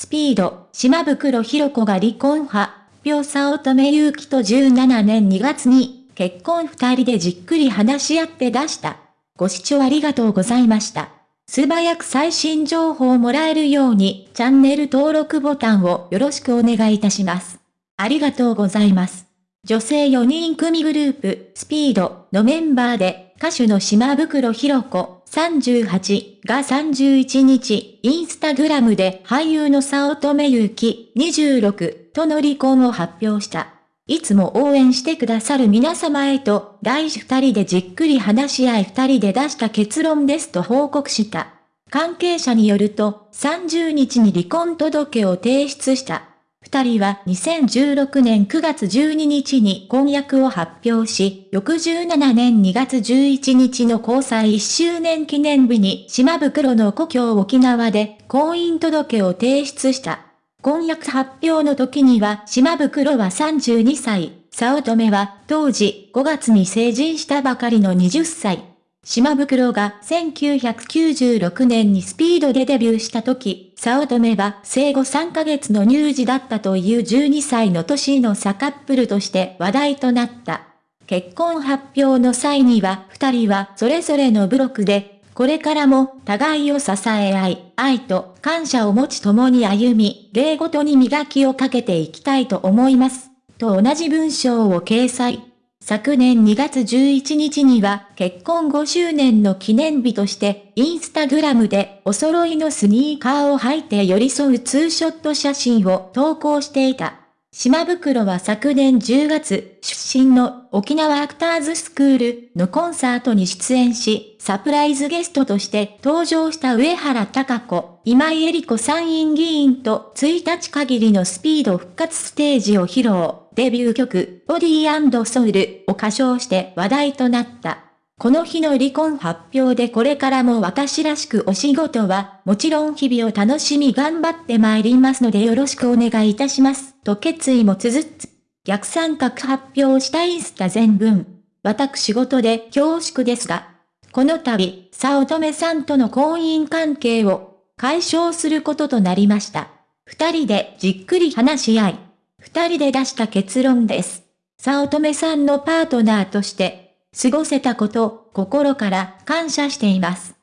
スピード、島袋博子が離婚派、秒差乙女祐希と17年2月に、結婚二人でじっくり話し合って出した。ご視聴ありがとうございました。素早く最新情報をもらえるように、チャンネル登録ボタンをよろしくお願いいたします。ありがとうございます。女性4人組グループ、スピードのメンバーで、歌手の島袋博子38が31日、インスタグラムで俳優の早乙女ゆき26との離婚を発表した。いつも応援してくださる皆様へと、大事二人でじっくり話し合い二人で出した結論ですと報告した。関係者によると、30日に離婚届を提出した。二人は2016年9月12日に婚約を発表し、翌17年2月11日の交際1周年記念日に島袋の故郷沖縄で婚姻届を提出した。婚約発表の時には島袋は32歳、早乙女は当時5月に成人したばかりの20歳。島袋が1996年にスピードでデビューした時、早乙女は生後3ヶ月の乳児だったという12歳の年の差カップルとして話題となった。結婚発表の際には二人はそれぞれのブロックでこれからも互いを支え合い、愛と感謝を持ち共に歩み、礼ごとに磨きをかけていきたいと思います。と同じ文章を掲載。昨年2月11日には結婚5周年の記念日としてインスタグラムでお揃いのスニーカーを履いて寄り添うツーショット写真を投稿していた。島袋は昨年10月、出身の沖縄アクターズスクールのコンサートに出演し、サプライズゲストとして登場した上原隆子、今井絵理子参院議員と1日限りのスピード復活ステージを披露、デビュー曲、ボディーソウルを歌唱して話題となった。この日の離婚発表でこれからも私らしくお仕事は、もちろん日々を楽しみ頑張って参りますのでよろしくお願いいたします。と決意も綴つ。逆三角発表したインスタ全文。私事で恐縮ですが、この度、早乙女さんとの婚姻関係を解消することとなりました。二人でじっくり話し合い、二人で出した結論です。早乙女さんのパートナーとして、過ごせたこと、心から感謝しています。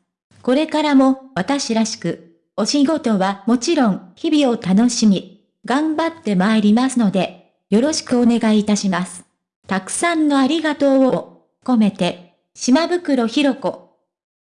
これからも私らしく、お仕事はもちろん日々を楽しみ、頑張って参りますので、よろしくお願いいたします。たくさんのありがとうを込めて、島袋ひろ子